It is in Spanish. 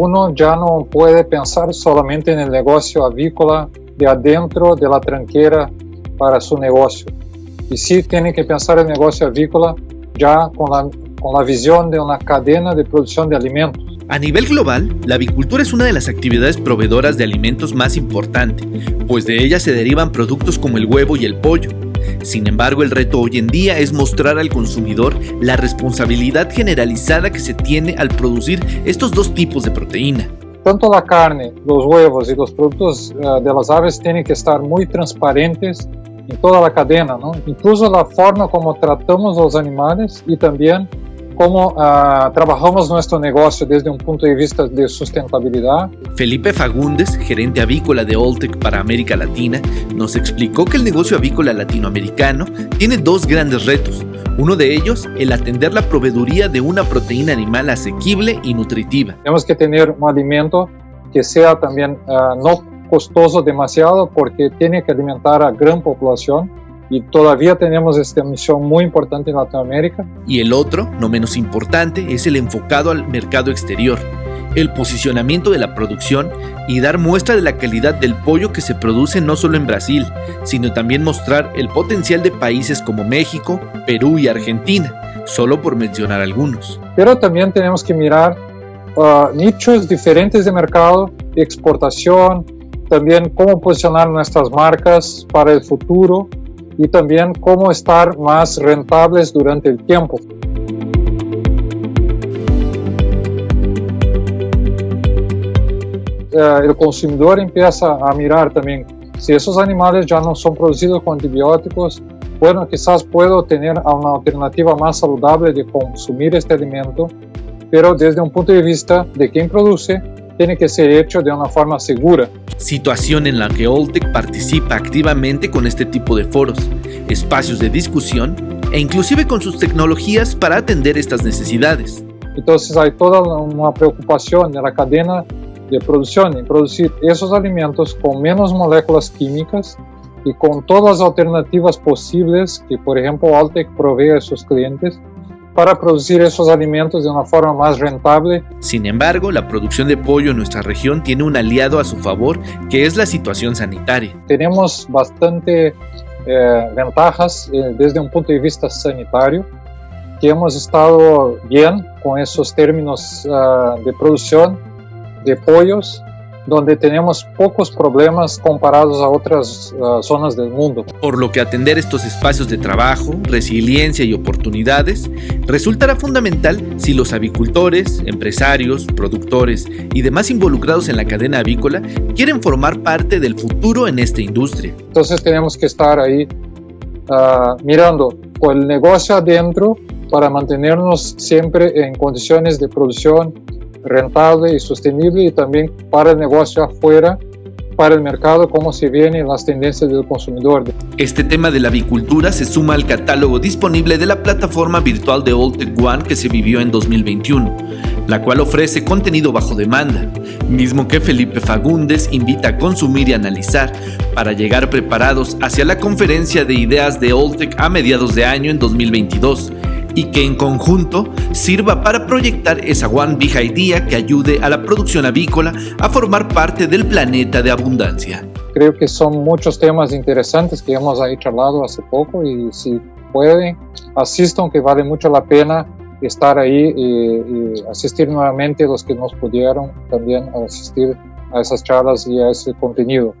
uno ya no puede pensar solamente en el negocio avícola de adentro de la tranquera para su negocio. Y sí tiene que pensar el negocio avícola ya con la, con la visión de una cadena de producción de alimentos. A nivel global, la avicultura es una de las actividades proveedoras de alimentos más importante, pues de ella se derivan productos como el huevo y el pollo. Sin embargo, el reto hoy en día es mostrar al consumidor la responsabilidad generalizada que se tiene al producir estos dos tipos de proteína. Tanto la carne, los huevos y los productos uh, de las aves tienen que estar muy transparentes en toda la cadena, ¿no? incluso la forma como tratamos los animales y también cómo uh, trabajamos nuestro negocio desde un punto de vista de sustentabilidad. Felipe Fagundes, gerente avícola de Oltec para América Latina, nos explicó que el negocio avícola latinoamericano tiene dos grandes retos. Uno de ellos, el atender la proveeduría de una proteína animal asequible y nutritiva. Tenemos que tener un alimento que sea también uh, no costoso demasiado porque tiene que alimentar a gran población y todavía tenemos esta misión muy importante en Latinoamérica. Y el otro, no menos importante, es el enfocado al mercado exterior, el posicionamiento de la producción y dar muestra de la calidad del pollo que se produce no solo en Brasil, sino también mostrar el potencial de países como México, Perú y Argentina, solo por mencionar algunos. Pero también tenemos que mirar uh, nichos diferentes de mercado, de exportación, también cómo posicionar nuestras marcas para el futuro y también cómo estar más rentables durante el tiempo. Eh, el consumidor empieza a mirar también si esos animales ya no son producidos con antibióticos, bueno, quizás puedo tener una alternativa más saludable de consumir este alimento, pero desde un punto de vista de quien produce, tiene que ser hecho de una forma segura situación en la que Oltec participa activamente con este tipo de foros, espacios de discusión e inclusive con sus tecnologías para atender estas necesidades. Entonces hay toda una preocupación de la cadena de producción en producir esos alimentos con menos moléculas químicas y con todas las alternativas posibles que, por ejemplo, Altec provee a sus clientes para producir esos alimentos de una forma más rentable. Sin embargo, la producción de pollo en nuestra región tiene un aliado a su favor, que es la situación sanitaria. Tenemos bastante eh, ventajas eh, desde un punto de vista sanitario, que hemos estado bien con esos términos uh, de producción de pollos donde tenemos pocos problemas comparados a otras uh, zonas del mundo. Por lo que atender estos espacios de trabajo, resiliencia y oportunidades resultará fundamental si los avicultores, empresarios, productores y demás involucrados en la cadena avícola quieren formar parte del futuro en esta industria. Entonces tenemos que estar ahí uh, mirando con el negocio adentro para mantenernos siempre en condiciones de producción rentable y sostenible y también para el negocio afuera, para el mercado, cómo se vienen las tendencias del consumidor. Este tema de la avicultura se suma al catálogo disponible de la plataforma virtual de Tech One que se vivió en 2021, la cual ofrece contenido bajo demanda, mismo que Felipe Fagundes invita a consumir y analizar para llegar preparados hacia la conferencia de ideas de Tech a mediados de año en 2022 y que en conjunto sirva para proyectar esa One Big Idea que ayude a la producción avícola a formar parte del planeta de abundancia. Creo que son muchos temas interesantes que hemos ahí charlado hace poco y si pueden, asistan que vale mucho la pena estar ahí y, y asistir nuevamente los que nos pudieron también asistir a esas charlas y a ese contenido.